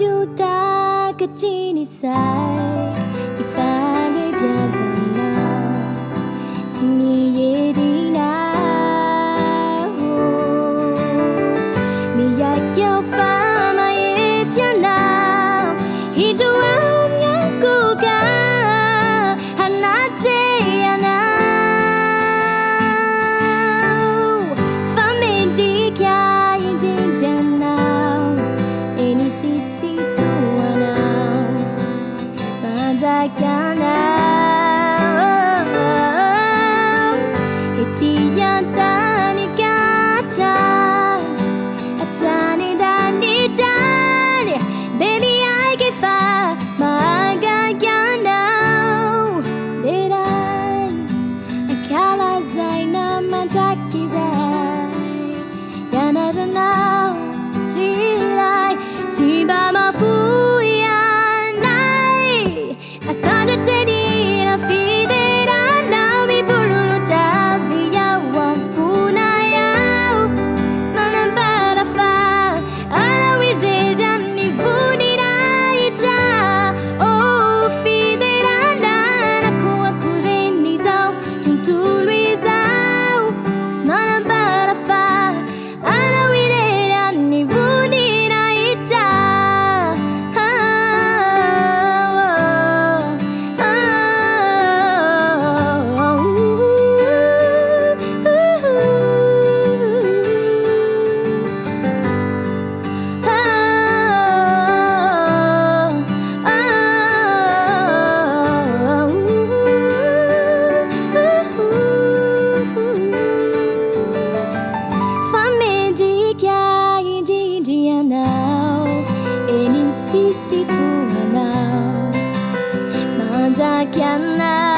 ciutat que cini sai i fa de biasa sini 나타나오 해지 않다니까 자 아차니 다니 자니 Baby I give up 망가야 now Did I 아칼라자이 나만 자키자이 야나잖아 人はなまだキャンナ